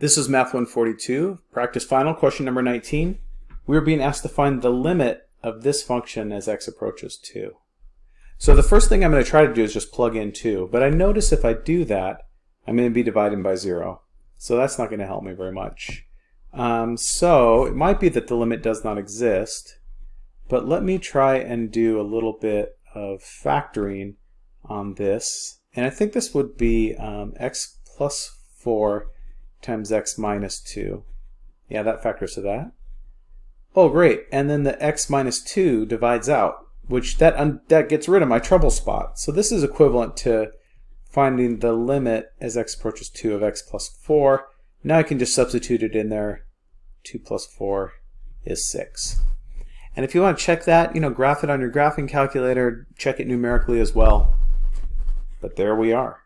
This is Math 142, practice final, question number 19. We are being asked to find the limit of this function as x approaches 2. So the first thing I'm going to try to do is just plug in 2, but I notice if I do that, I'm going to be dividing by 0. So that's not going to help me very much. Um, so it might be that the limit does not exist, but let me try and do a little bit of factoring on this. And I think this would be um, x plus 4 times x minus 2. Yeah, that factors to that. Oh, great. And then the x minus 2 divides out, which that, that gets rid of my trouble spot. So this is equivalent to finding the limit as x approaches 2 of x plus 4. Now I can just substitute it in there. 2 plus 4 is 6. And if you want to check that, you know, graph it on your graphing calculator, check it numerically as well. But there we are.